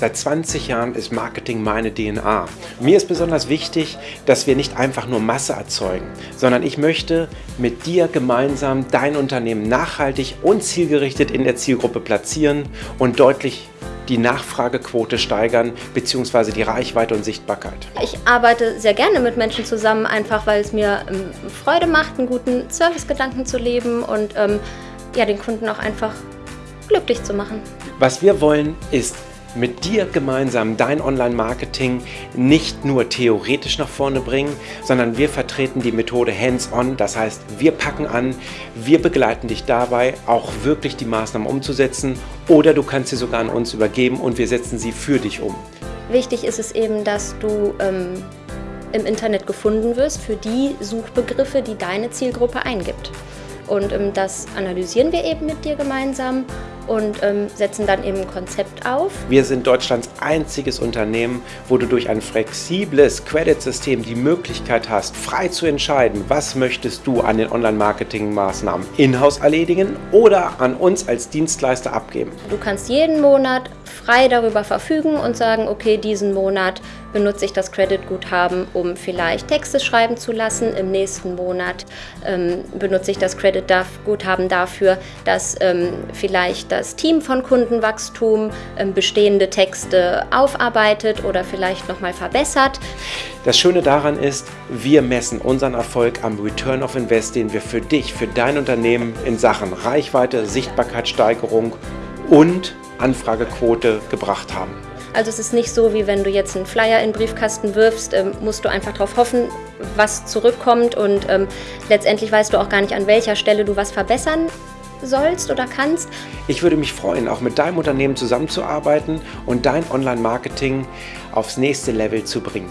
Seit 20 Jahren ist Marketing meine DNA. Mir ist besonders wichtig, dass wir nicht einfach nur Masse erzeugen, sondern ich möchte mit dir gemeinsam dein Unternehmen nachhaltig und zielgerichtet in der Zielgruppe platzieren und deutlich die Nachfragequote steigern bzw. die Reichweite und Sichtbarkeit. Ich arbeite sehr gerne mit Menschen zusammen, einfach weil es mir ähm, Freude macht, einen guten Servicegedanken zu leben und ähm, ja, den Kunden auch einfach glücklich zu machen. Was wir wollen, ist mit dir gemeinsam dein Online-Marketing nicht nur theoretisch nach vorne bringen, sondern wir vertreten die Methode Hands-on. Das heißt, wir packen an, wir begleiten dich dabei, auch wirklich die Maßnahmen umzusetzen oder du kannst sie sogar an uns übergeben und wir setzen sie für dich um. Wichtig ist es eben, dass du ähm, im Internet gefunden wirst für die Suchbegriffe, die deine Zielgruppe eingibt. Und ähm, das analysieren wir eben mit dir gemeinsam und ähm, setzen dann eben ein Konzept auf. Wir sind Deutschlands einziges Unternehmen, wo du durch ein flexibles Credit-System die Möglichkeit hast, frei zu entscheiden, was möchtest du an den Online-Marketing-Maßnahmen in-house erledigen oder an uns als Dienstleister abgeben. Du kannst jeden Monat frei darüber verfügen und sagen, okay, diesen Monat benutze ich das Credit-Guthaben, um vielleicht Texte schreiben zu lassen. Im nächsten Monat ähm, benutze ich das Credit-Guthaben dafür, dass ähm, vielleicht das Team von Kundenwachstum ähm, bestehende Texte aufarbeitet oder vielleicht nochmal verbessert. Das Schöne daran ist, wir messen unseren Erfolg am Return of Invest, den wir für dich, für dein Unternehmen in Sachen Reichweite, Sichtbarkeitssteigerung und Anfragequote gebracht haben. Also es ist nicht so, wie wenn du jetzt einen Flyer in den Briefkasten wirfst, ähm, musst du einfach darauf hoffen, was zurückkommt und ähm, letztendlich weißt du auch gar nicht, an welcher Stelle du was verbessern sollst oder kannst. Ich würde mich freuen, auch mit deinem Unternehmen zusammenzuarbeiten und dein Online-Marketing aufs nächste Level zu bringen.